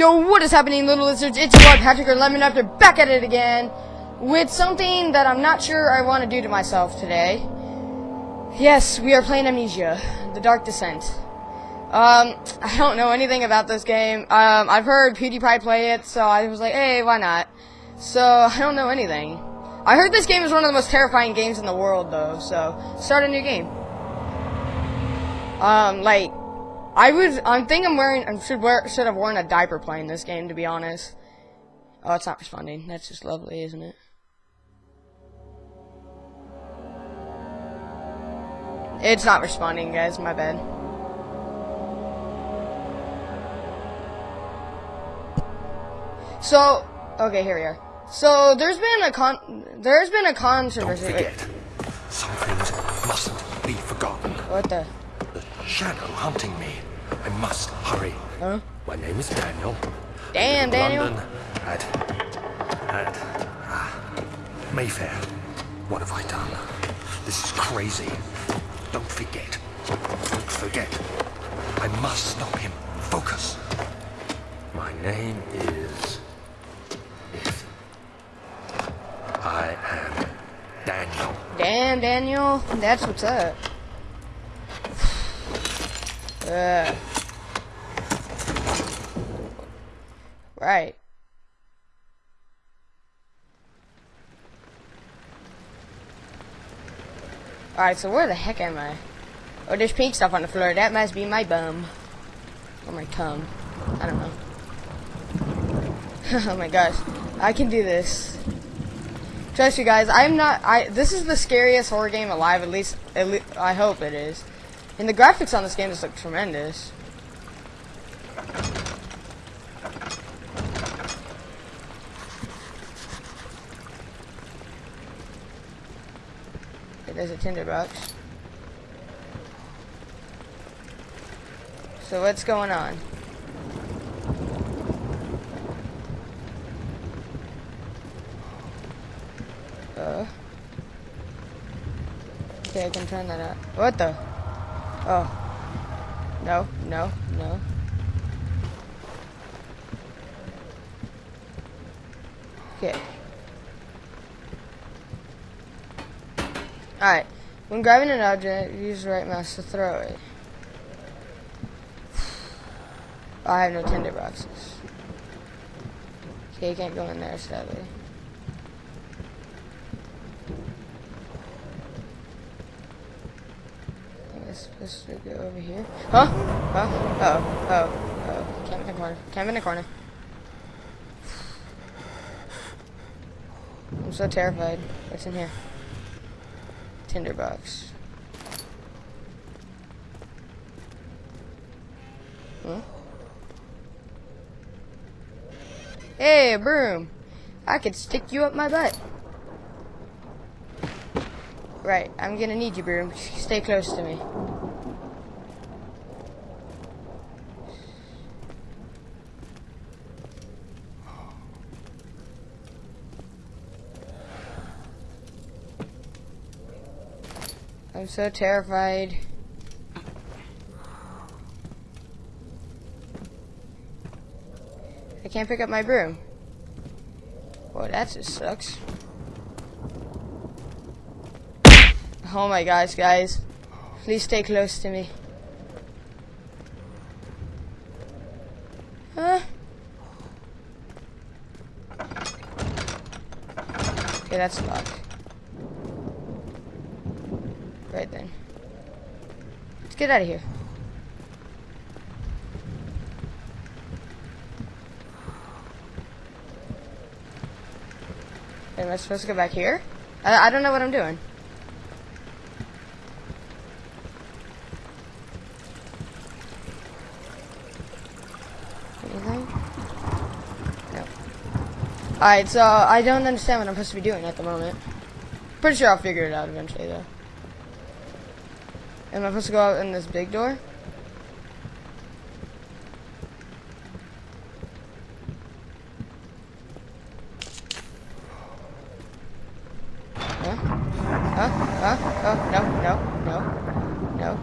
Yo, what is happening, little lizards? It's your boy Patrick or Lemon After back at it again with something that I'm not sure I want to do to myself today. Yes, we are playing Amnesia, The Dark Descent. Um, I don't know anything about this game. Um, I've heard PewDiePie play it, so I was like, hey, why not? So, I don't know anything. I heard this game is one of the most terrifying games in the world, though, so start a new game. Um, like, I was, I think I'm wearing, I should wear, should have worn a diaper playing this game, to be honest. Oh, it's not responding. That's just lovely, isn't it? It's not responding, guys, my bad. So, okay, here we are. So, there's been a con, there's been a controversy. Don't forget, some things mustn't be forgotten. What the? The shadow hunting me. I must hurry. Huh? My name is Daniel. Damn, I live in Daniel. London at at ah, Mayfair. What have I done? This is crazy. Don't forget. Don't forget. I must stop him. Focus. My name is. If I am Daniel. Damn, Daniel. That's what's up. Right. Alright, so where the heck am I? Oh, there's pink stuff on the floor. That must be my bum. Or my cum. I don't know. oh my gosh. I can do this. Trust you guys, I'm not. I this is the scariest horror game alive. At least, at least I hope it is. And the graphics on this game just look tremendous. Okay, there's a tinderbox. So what's going on? Uh. Okay, I can turn that out. What the? Oh. No, no, no. Okay. Alright. When grabbing an object, use the right mouse to throw it. I have no tinder boxes. Okay, you can't go in there, sadly. Should go over here. Huh? Huh? Oh, oh, oh. Camp in the corner. Camp in the corner. I'm so terrified. What's in here? Tinderbox. Huh? Hey, broom. I could stick you up my butt. Right, I'm gonna need you, broom. Stay close to me. I'm so terrified. I can't pick up my broom. Boy, that just sucks. Oh my gosh, guys. Please stay close to me. Huh? Okay, that's locked. Right then. Let's get out of here. Am I supposed to go back here? I, I don't know what I'm doing. Anything? No. Alright, so I don't understand what I'm supposed to be doing at the moment. Pretty sure I'll figure it out eventually, though. Am I supposed to go out in this big door? Huh? Huh? Huh? Oh, no, no, no, no.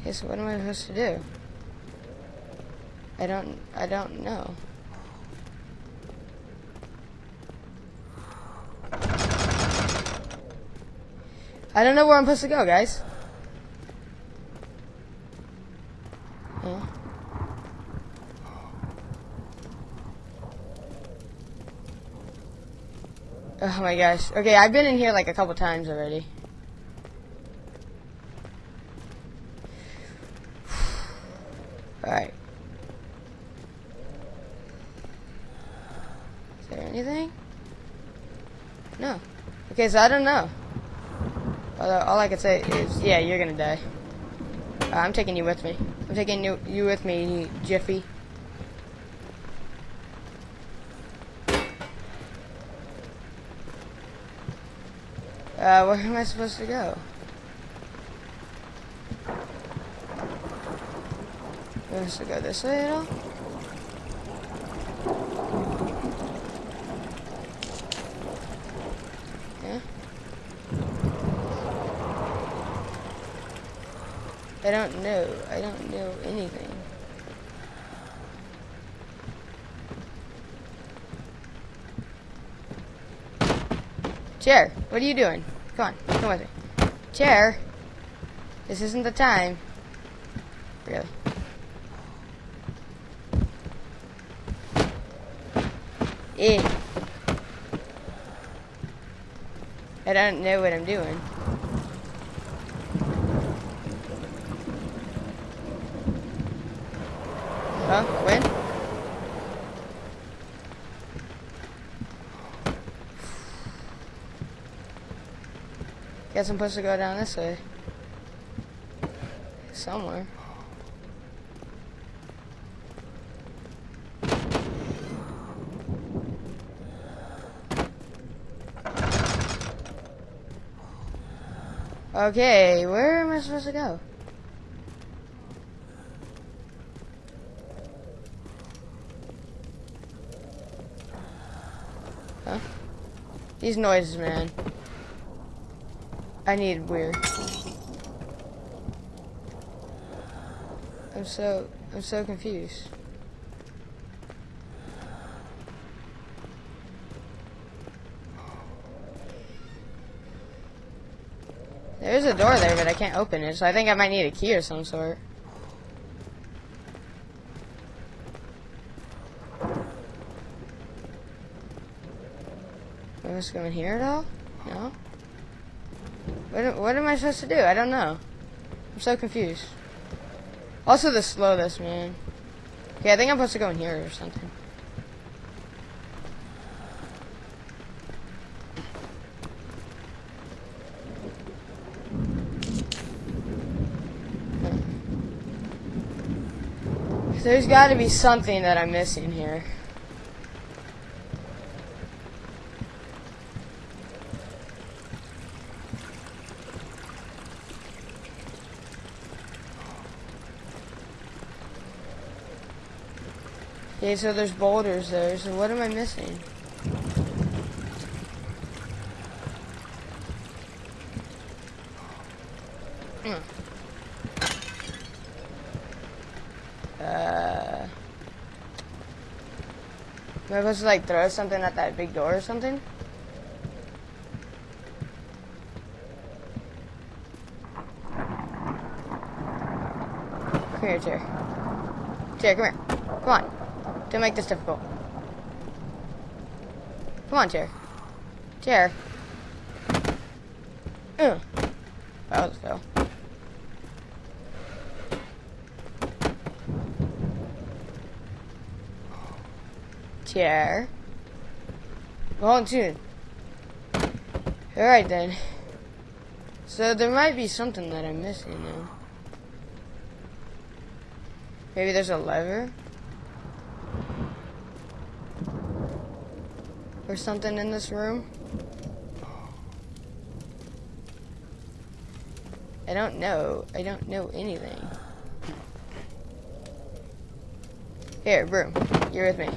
Okay, so what am I supposed to do? I don't, I don't know. I don't know where I'm supposed to go, guys. Oh my gosh. Okay, I've been in here like a couple times already. Alright. Is there anything? No. Okay, so I don't know. Although all I can say is, yeah, you're gonna die. Uh, I'm taking you with me. I'm taking you, you with me, Jiffy. Uh, where am I supposed to go? Am supposed to go this way at all? Yeah. I don't know. I don't know anything. Chair, what are you doing? Come on, come with me. Chair, this isn't the time. Really. Eh. I don't know what I'm doing. Huh? When? Guess I'm supposed to go down this way. Somewhere. Okay, where am I supposed to go? Huh? These noises, man. I need weird. I'm so I'm so confused. There's a door there, but I can't open it, so I think I might need a key or some sort. Supposed to in here at all? No? What, what am I supposed to do? I don't know. I'm so confused. Also the slowness, man. Okay, I think I'm supposed to go in here or something. There's got to be something that I'm missing here. Okay, so there's boulders there, so what am I missing? Hmm. Uh, am I supposed to like throw something at that big door or something? Come here, chair. Chair, come here. Come on. Don't make this difficult. Come on, chair. Chair. Ugh. That was a fail. Chair. Go on, tune. Alright then. So there might be something that I'm missing now. Maybe there's a lever? Or something in this room? I don't know. I don't know anything. Here, broom. You're with me.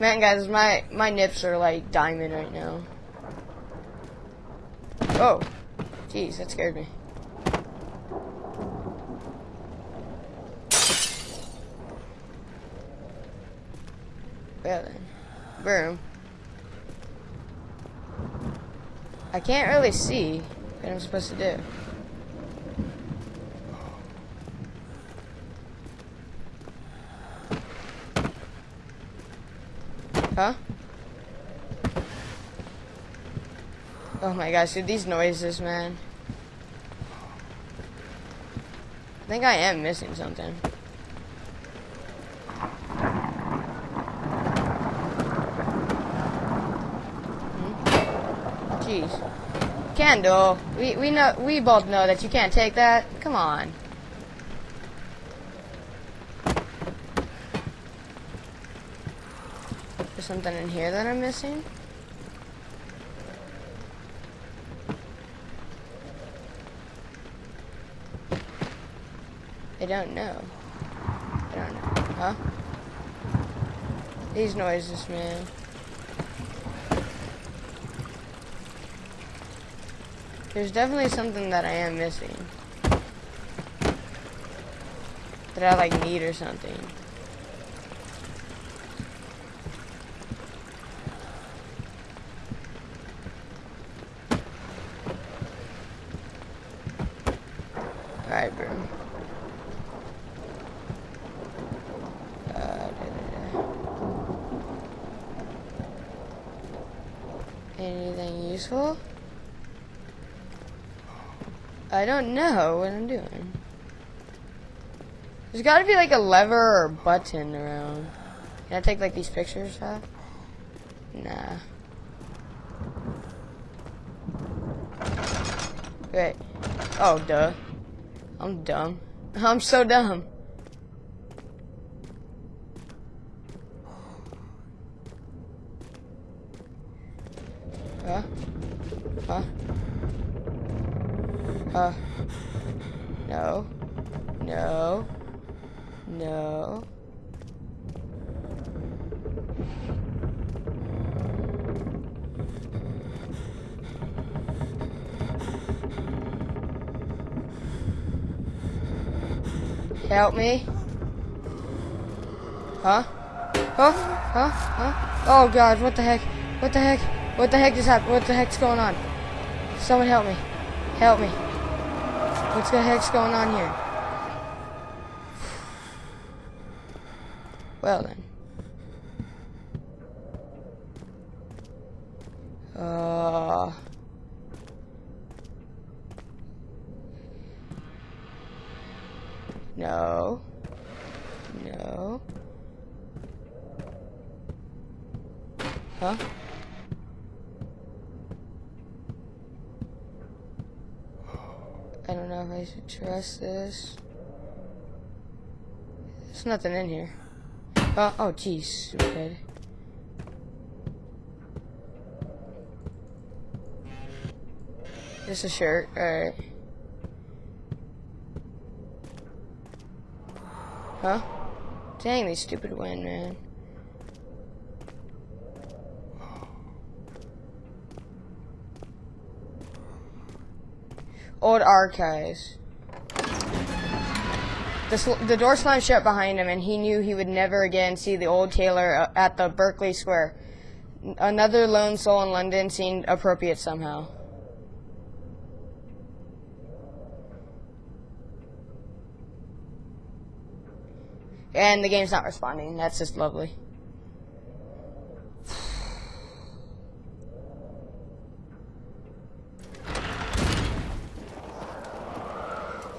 Man, guys, my my nips are like diamond right now. Oh, jeez, that scared me. Well then, boom. I can't really see what I'm supposed to do. Huh? Oh my gosh, dude, these noises, man. I think I am missing something. Jeez. Kendall, we, we know we both know that you can't take that. Come on. There's something in here that I'm missing. I don't know. I don't know. Huh? These noises, man. There's definitely something that I am missing. That I like need or something. I don't know what I'm doing. There's gotta be like a lever or button around. Can I take like these pictures off? Nah. Wait. Oh, duh. I'm dumb. I'm so dumb. Uh. No. No. No. Help me. Huh? Huh? Huh? Huh? Oh god, what the heck? What the heck? What the heck just happened? What the heck's going on? Someone help me. Help me. What the heck's going on here? Well then. Uh... No. No. Huh? I don't know if I should trust this. There's nothing in here. Uh, oh, jeez, stupid. Just a shirt, alright. Huh? Dang, these stupid wind, man. Old archives. The, the door slammed shut behind him, and he knew he would never again see the old tailor uh, at the Berkeley Square. Another lone soul in London seemed appropriate somehow. And the game's not responding. That's just lovely.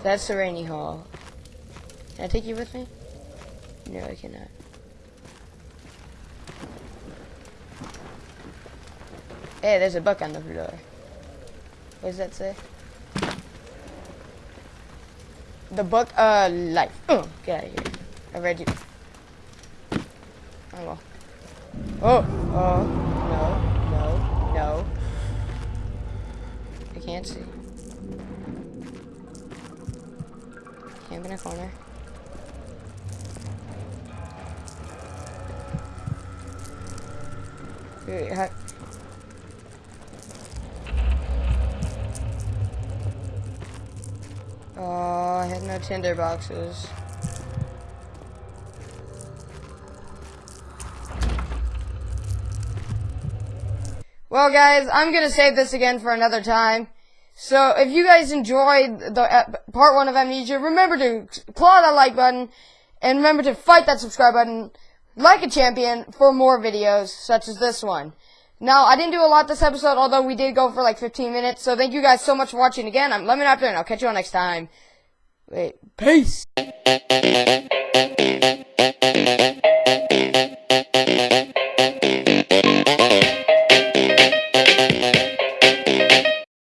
That's the rainy hall. Can I take you with me? No, I cannot. Hey, there's a book on the floor. What does that say? The book, uh, life. Oh, get out of here. I read you. Oh, well. Oh, oh, no, no, no. I can't see. Camp in a corner. Wait, ha- Oh, I had no tinder boxes. Well, guys, I'm gonna save this again for another time. So, if you guys enjoyed the uh, part one of Amnesia, remember to claw that like button, and remember to fight that subscribe button like a champion for more videos such as this one. Now, I didn't do a lot this episode, although we did go for like 15 minutes. So, thank you guys so much for watching again. I'm Lemon After, and I'll catch you all next time. Wait, peace.